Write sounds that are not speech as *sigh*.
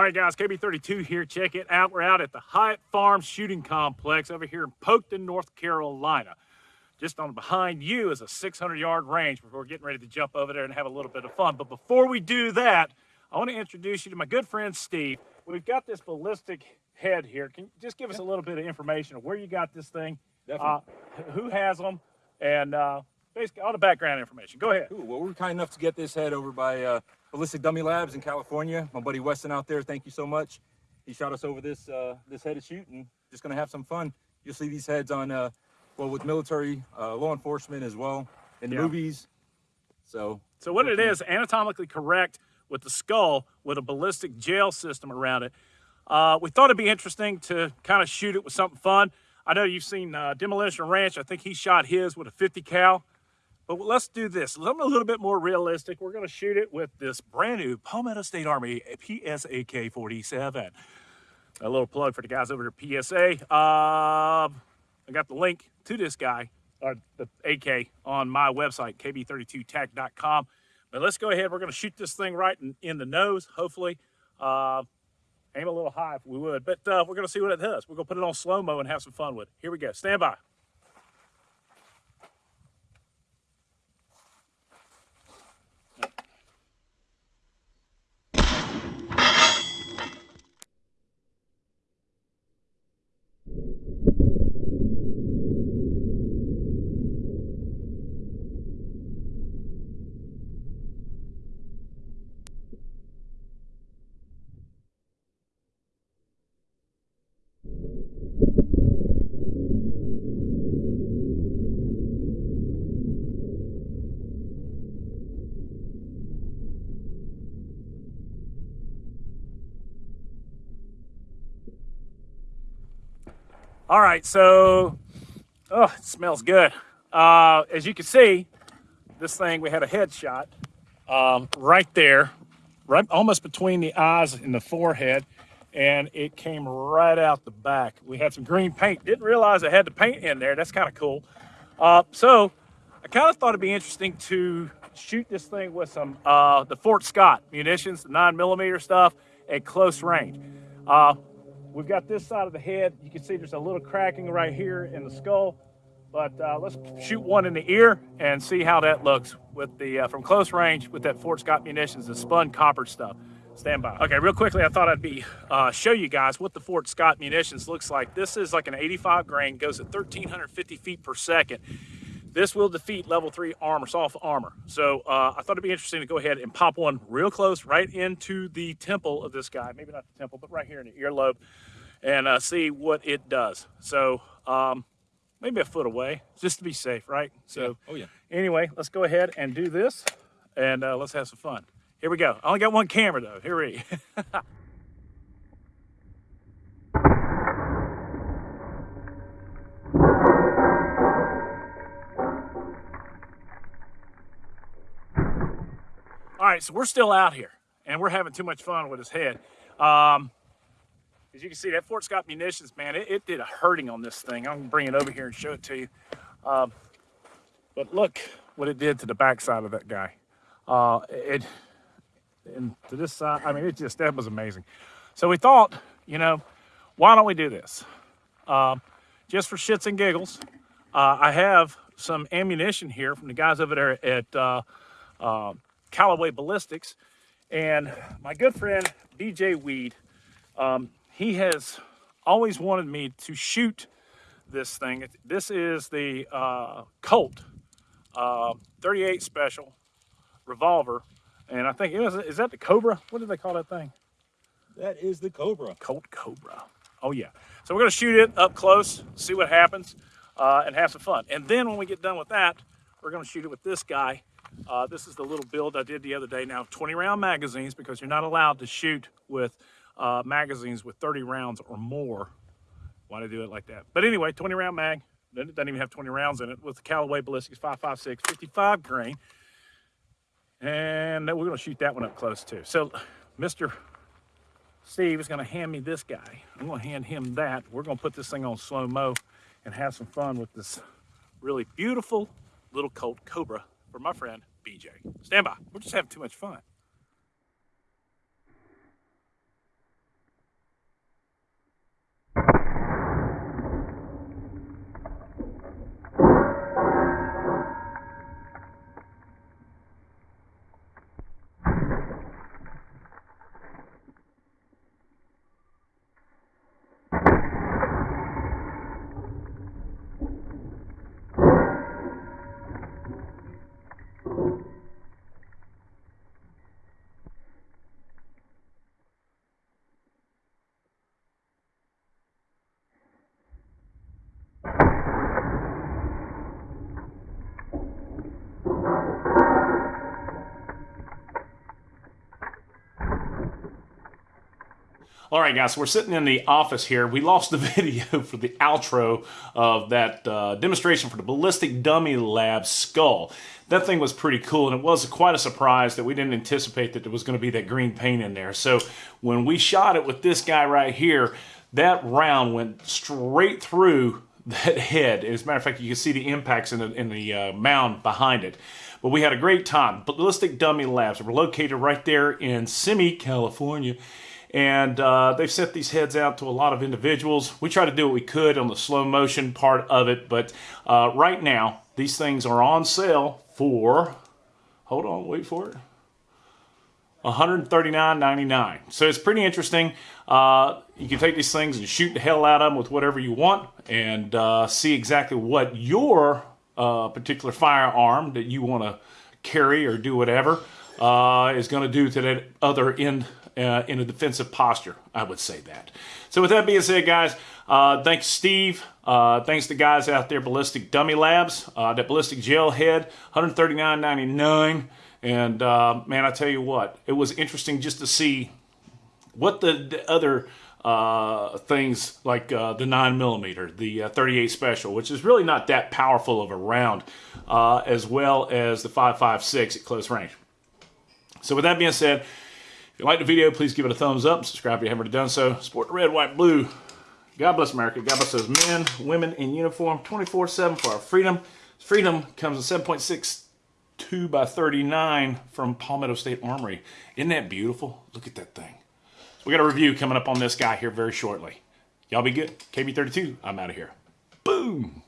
All right, guys, KB32 here. Check it out. We're out at the Hyatt Farm Shooting Complex over here in Polkton, North Carolina. Just on behind you is a 600-yard range before we're getting ready to jump over there and have a little bit of fun. But before we do that, I want to introduce you to my good friend Steve. We've got this ballistic head here. Can you just give us a little bit of information of where you got this thing, uh, who has them, and uh, basically all the background information. Go ahead. Cool. Well, we're kind enough to get this head over by uh, Ballistic Dummy Labs in California. My buddy Weston out there, thank you so much. He shot us over this uh, this head to shoot and just gonna have some fun. You'll see these heads on, uh, well, with military, uh, law enforcement as well, in Yeah. movies. So, So what it is, anatomically correct with the skull with a ballistic gel system around it. Uh, we thought it'd be interesting to kind of shoot it with something fun. I know you've seen uh, Demolition Ranch. I think he shot his with a 50 cal. But let's do this. Something a little bit more realistic. We're going to shoot it with this brand new Palmetto State Armory PSAK 47. A little plug for the guys over at PSA. Uh, I got the link to this guy, or the AK, on my website, kb32tac.com. But let's go ahead. We're going to shoot this thing right in, in the nose, hopefully. Uh, aim a little high if we would. But uh, we're going to see what it does. We're going to put it on slow-mo and have some fun with it. Here we go. Stand by. All right, so, oh, it smells good. Uh, as you can see, this thing, we had a headshot um, right there, right almost between the eyes and the forehead, and it came right out the back. We had some green paint. Didn't realize I had the paint in there. That's kind of cool. Uh, so I kind of thought it'd be interesting to shoot this thing with some uh, the Fort Scott munitions, the nine millimeter stuff at close range. Uh, we've got this side of the head. You can see there's a little cracking right here in the skull. But uh, let's shoot one in the ear and see how that looks with the uh, from close range with that Fort Scott munitions, the spun copper stuff. Stand by. Okay, real quickly, I thought I'd be uh, show you guys what the Fort Scott munitions looks like. This is like an 85 grain, goes at 1,350 feet per second. This will defeat level three armor, soft armor. So uh, I thought it'd be interesting to go ahead and pop one real close right into the temple of this guy. Maybe not the temple, but right here in the earlobe and uh, see what it does. So um, maybe a foot away, just to be safe, right? So Yeah. Oh, yeah. anyway, let's go ahead and do this and uh, let's have some fun. Here we go. I only got one camera though. Here we *laughs* right, so we're still out here and we're having too much fun with his head. Um, as you can see, that Fort Scott munitions, man, it, it did a hurting on this thing. I'm gonna bring it over here and show it to you. Um, but look what it did to the backside of that guy. Uh, it, and to this side, I mean, it just, that was amazing. So we thought, you know, why don't we do this? Um, just for shits and giggles, uh, I have some ammunition here from the guys over there at uh, uh, Callaway Ballistics. And my good friend, DJ Weed, um, he has always wanted me to shoot this thing. This is the uh, Colt uh, 38 Special revolver. And I think, is, is that the Cobra? What do they call that thing? That is the Cobra. Colt Cobra. Oh yeah. So we're gonna shoot it up close, see what happens, uh, and have some fun. And then when we get done with that, we're gonna shoot it with this guy. Uh, this is the little build I did the other day. Now 20 round magazines because you're not allowed to shoot with uh, magazines with 30 rounds or more. Why do they do it like that? But anyway, 20 round mag. Then It doesn't even have 20 rounds in it with the Callaway Ballistics 556 55 grain. And we're gonna shoot that one up close too. So Mr. Steve is gonna hand me this guy. I'm gonna hand him that. We're gonna put this thing on slow-mo and have some fun with this really beautiful little Colt Cobra for my friend BJ. Stand by. We're just having too much fun. All right, guys, so we're sitting in the office here. We lost the *laughs* video for the outro of that uh, demonstration for the Ballistic Dummy Lab skull. That thing was pretty cool, and it was quite a surprise that we didn't anticipate that there was going to be that green paint in there. So when we shot it with this guy right here, that round went straight through *laughs* that head. As a matter of fact, you can see the impacts in the, in the uh, mound behind it. But we had a great time. Ballistic Dummy Labs. We're located right there in Simi, California. And uh, they've sent these heads out to a lot of individuals. We try to do what we could on the slow motion part of it. But uh, right now, these things are on sale for, hold on, wait for it. $139.99. So it's pretty interesting. Uh, you can take these things and shoot the hell out of them with whatever you want and uh, see exactly what your uh, particular firearm that you want to carry or do whatever uh, is going to do to that other end uh, in a defensive posture. I would say that. So with that being said, guys, uh, thanks Steve. Uh, thanks to guys out there, Ballistic Dummy Labs. Uh, that ballistic gel head, $139.99. And uh, man, I tell you what, it was interesting just to see what the, the other uh, things like uh, the 9 millimeter, the uh, 38 special, which is really not that powerful of a round, uh, as well as the 5.56 at close range. So with that being said, if you like the video, please give it a thumbs up. Subscribe if you haven't already done so. Support the red, white, blue. God bless America. God bless those men, women in uniform 24-7 for our freedom. Freedom comes in 7.62 by 39 from Palmetto State Armory. Isn't that beautiful? Look at that thing. So we got a review coming up on this guy here very shortly. Y'all be good. KB32, I'm out of here. Boom.